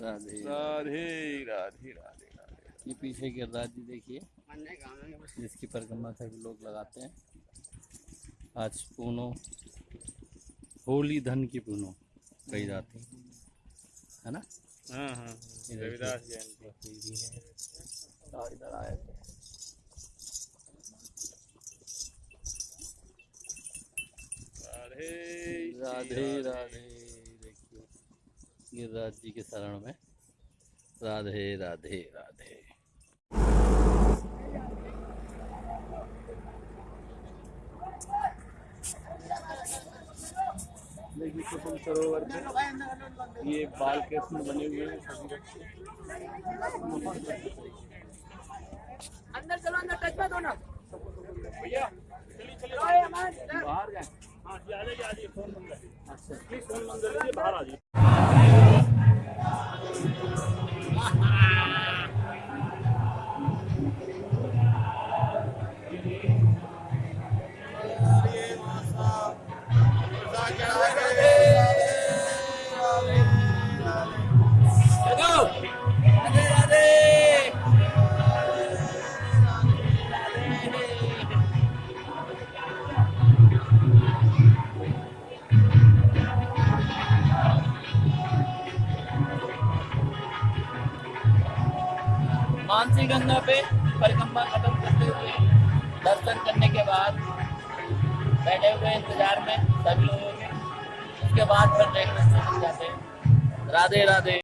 राधे राधे राधे। राधे राधे ये पीछे गिरिराज जी देखिए। जिसकी परिक्रमा सभी लोग लगाते हैं। आज पूनो होली धन की पूनो कही जाती है। है ना? हाँ हाँ रविदास जयंती। है इधर आए। थे राधे राधे। राधे। गिरिराज जी के शरण में। राधे राधे राधे। देखिए कुसुम सरोवर में ये बाल कृष्ण बने हुए हैं अंदर चलो अंदर टच मत होना भैया बाहर गए हाँ जी आ जाइए आ जाइए फ़ोन है अच्छा प्लीज़ फ़ोन कर लीजिए बाहर आ जाइए। मानसी गंगा पे परिक्रमा खत्म करते हुए दर्शन करने के बाद बैठे हुए इंतज़ार में, सभी लोगों के, उसके बाद फिर नेक्स्ट जाते हैं। राधे राधे।